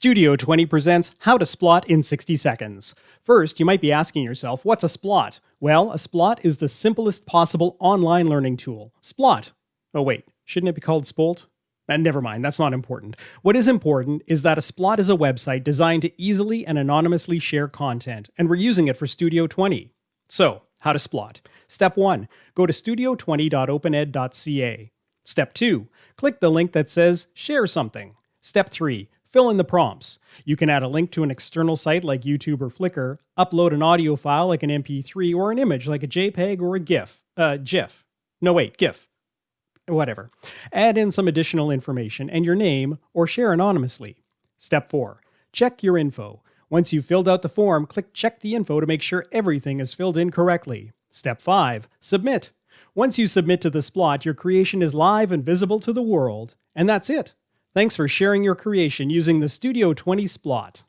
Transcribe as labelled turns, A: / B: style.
A: Studio 20 presents How to Splot in 60 Seconds. First, you might be asking yourself, what's a Splot? Well, a Splot is the simplest possible online learning tool. Splot. Oh wait, shouldn't it be called Spolt? And never mind, that's not important. What is important is that a Splot is a website designed to easily and anonymously share content, and we're using it for Studio 20. So, how to Splot. Step 1. Go to studio20.opened.ca. Step 2. Click the link that says Share Something. Step 3 Fill in the prompts. You can add a link to an external site like YouTube or Flickr, upload an audio file like an MP3, or an image like a JPEG or a GIF. Uh, GIF. No, wait, GIF. Whatever. Add in some additional information and your name, or share anonymously. Step 4. Check your info. Once you've filled out the form, click Check the Info to make sure everything is filled in correctly. Step 5. Submit. Once you submit to the Splot, your creation is live and visible to the world. And that's it. Thanks for sharing your creation using the Studio 20 Splot.